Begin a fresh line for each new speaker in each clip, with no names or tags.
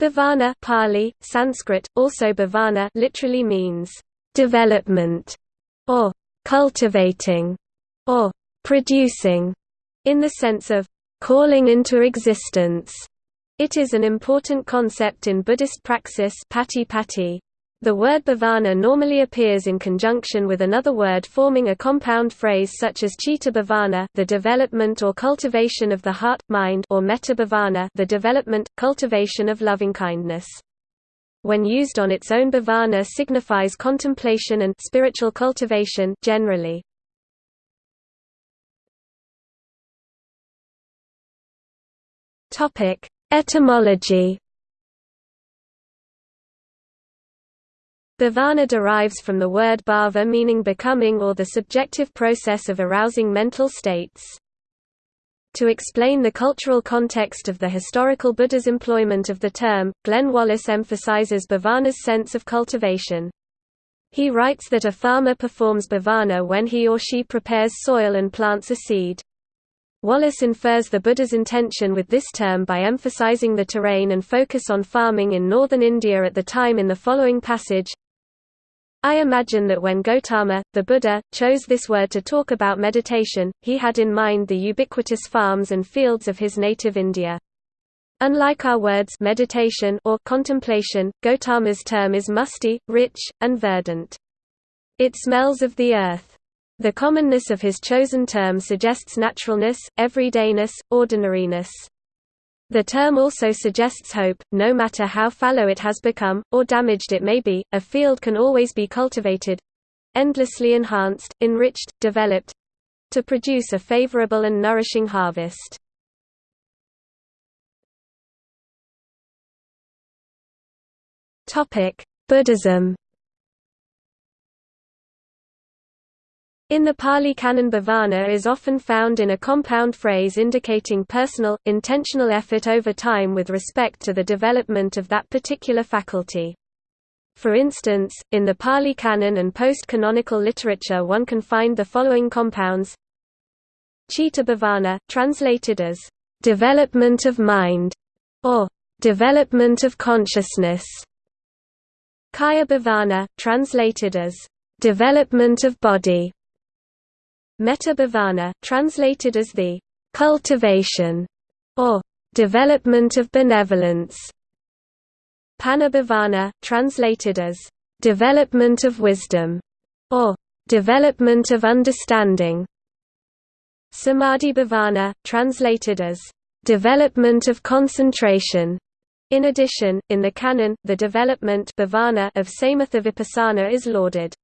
Bhavana Pali, Sanskrit, also bhavana literally means development or cultivating or producing in the sense of calling into existence. It is an important concept in Buddhist praxis pati. The word bhavana normally appears in conjunction with another word forming a compound phrase such as chitta bhavana the development or cultivation of the heart, mind or metta bhavana the development, cultivation of loving-kindness. When used on its own bhavana signifies contemplation and spiritual cultivation generally. Etymology. Bhavana derives from the word bhava meaning becoming or the subjective process of arousing mental states. To explain the cultural context of the historical Buddha's employment of the term, Glenn Wallis emphasizes bhavana's sense of cultivation. He writes that a farmer performs bhavana when he or she prepares soil and plants a seed. Wallis infers the Buddha's intention with this term by emphasizing the terrain and focus on farming in northern India at the time in the following passage I imagine that when Gautama, the Buddha, chose this word to talk about meditation, he had in mind the ubiquitous farms and fields of his native India. Unlike our words meditation or contemplation, Gautama's term is musty, rich, and verdant. It smells of the earth. The commonness of his chosen term suggests naturalness, everydayness, ordinariness. The term also suggests hope, no matter how fallow it has become, or damaged it may be, a field can always be cultivated—endlessly enhanced, enriched, developed—to produce a favorable and nourishing harvest. Buddhism In the Pali Canon bhavana is often found in a compound phrase indicating personal, intentional effort over time with respect to the development of that particular faculty. For instance, in the Pali Canon and post-canonical literature one can find the following compounds Chitta bhavana, translated as, "...development of mind", or "...development of consciousness". Kaya bhavana, translated as, "...development of body", Metta bhavana, translated as the cultivation or development of benevolence. Panna bhavana, translated as development of wisdom or development of understanding. Samadhi bhavana, translated as development of concentration. In addition, in the canon, the development of samatha vipassana is lauded.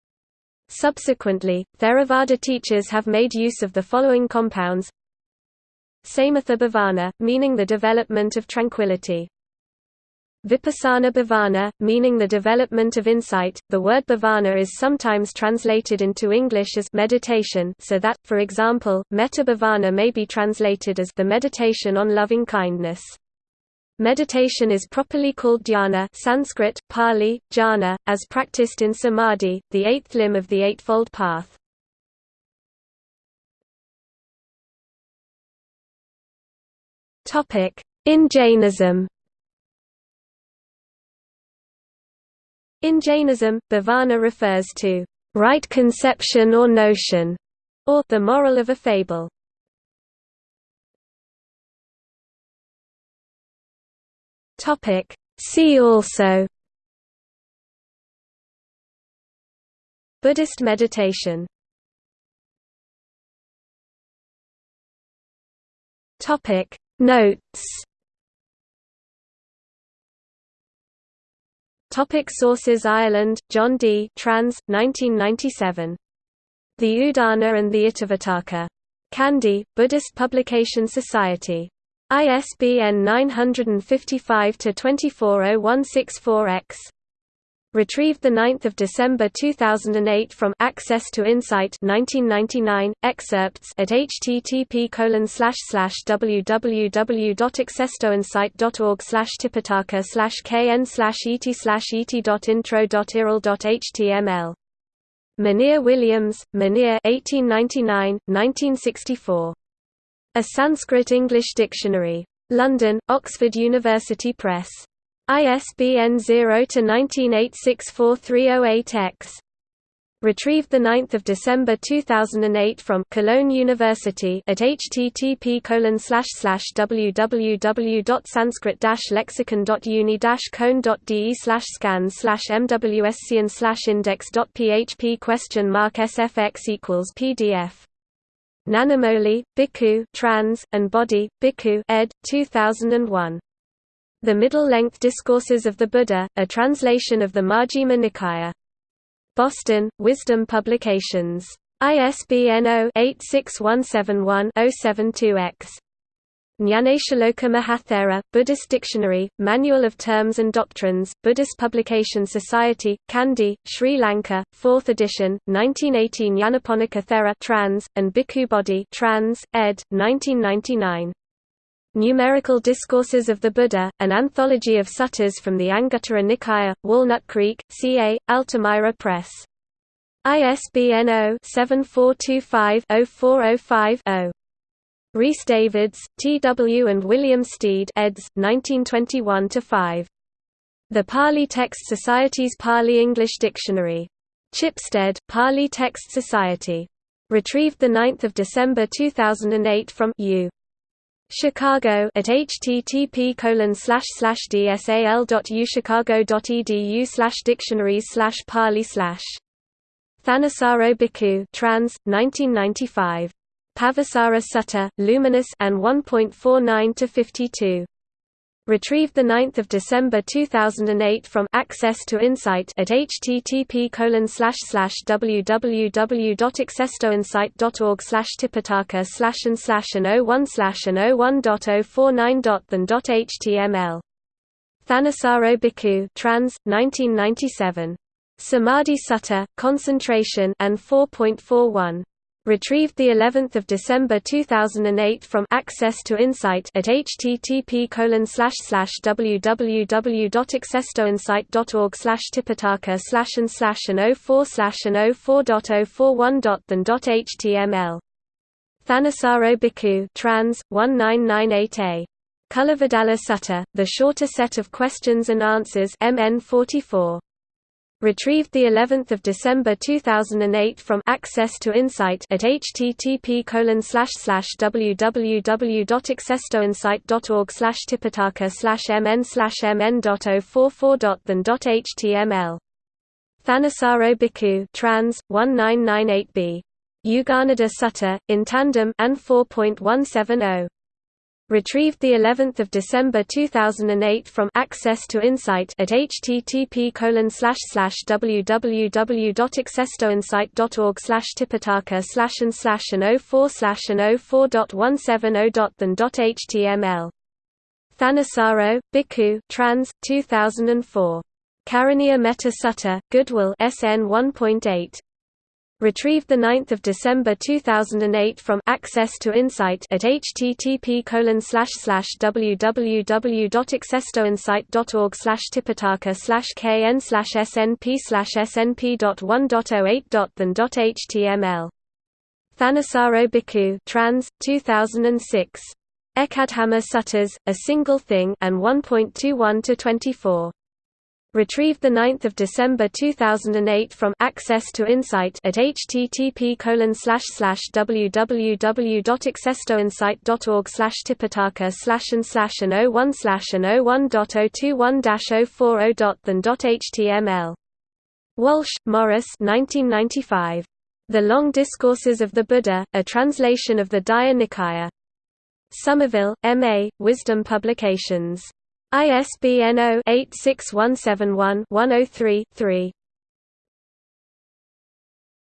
Subsequently, Theravada teachers have made use of the following compounds Samatha bhavana, meaning the development of tranquility. Vipassana bhavana, meaning the development of insight. The word bhavana is sometimes translated into English as meditation, so that, for example, metta bhavana may be translated as the meditation on loving kindness. Meditation is properly called dhyana Sanskrit, Pali, jhana, as practiced in samadhi, the eighth limb of the Eightfold Path. In Jainism In Jainism, bhavana refers to right conception or notion, or the moral of a fable.
Topic See also
Buddhist meditation
Topic Notes
Topic sources Ireland, John D. Trans, 1997. The Udana and the Itivuttaka. Kandy, Buddhist Publication Society. ISBN 955-240164-X. Retrieved 9 December 2008 from Access to Insight 1999, excerpts at http www.accesstoinsight.org tipitaka kn et et.intro.irl.html. Monier Williams, Monier 1899, 1964. A Sanskrit-English Dictionary. London, Oxford University Press. ISBN 0-19864308-X. Retrieved 9 December 2008 from Cologne University at http www.sanskrit-lexicon.uni cone.de scans mwscian index.php question mark sfx equals pdf Nanamoli, Bhikkhu trans, and Bodhi, Bhikkhu ed. 2001. The Middle-Length Discourses of the Buddha, a translation of the Majjhima Nikaya. Boston, Wisdom Publications. ISBN 0-86171-072-X. Jnaneshaloka Mahathera, Buddhist Dictionary, Manual of Terms and Doctrines, Buddhist Publication Society, Kandy, Sri Lanka, 4th edition, 1918 Nyanaponika Thera trans, and Bhikkhu Bodhi trans, ed. 1999. Numerical Discourses of the Buddha, an anthology of suttas from the Anguttara Nikaya, Walnut Creek, CA, Altamira Press. ISBN 0-7425-0405-0. Rhys Davids, T. W. and William Stede eds. 1921–5. The Pali Text Society's Pali-English Dictionary. Chipstead, Pali Text Society. Retrieved 9 December 2008 from U. Chicago at http colon dsal.uchicago.edu dictionaries slash pali Thanissaro Bhikkhu trans 1995 Pabhassara Sutta luminous and 1.49 to 52 Retrieved 9 December 2008 from Access to Insight at http www.accesstoinsight.org tipitaka slash and slash and 01 slash and 01.049.than.html. Thanissaro Bhikkhu trans, 1997. Samadhi Sutta, Concentration and 4.41. Retrieved the 11th of December 2008 from Access to Insight at http www.accesstoinsight.org tipitaka slash and slash and 04 slash and 04.041.than.html. Thanissaro Bhikkhu trans 1998a. Culavedalla Sutta, the shorter set of questions and answers MN 44. Retrieved the 11th of December 2008 from Access to Insight at http www.accesstoinsight.org tipitaka mn mn.044.than.html. Thanissaro Bhikkhu trans 1998b. Yuganaddha Sutta in tandem and 4.170. Retrieved the 11th of December 2008 from Access to Insight at http www.accesstoinsight.org tipitaka slash and slash and 04 slash and 04.170.than.html. Thanissaro, Bhikkhu trans, 2004. Karaniya Metta Sutta, Goodwill SN 1.8. Retrieved 9 December 2008 from Access to Insight at http www.accesstoinsight.org tipitaka kn snp snp.1.08.than.html. Thanissaro Bhikkhu trans, 2006. Ekadhamma A Single Thing and 1.21 to 24. Retrieved 9 December 2008 from Access to Insight at http www.accesstoinsight.org tipitaka slash and slash and 01 slash and 01.021-040.than.html. Walshe, Maurice 1995. The Long Discourses of the Buddha, a translation of the Digha Nikaya. Somerville, M.A., Wisdom Publications. ISBN 0-86171-103-3.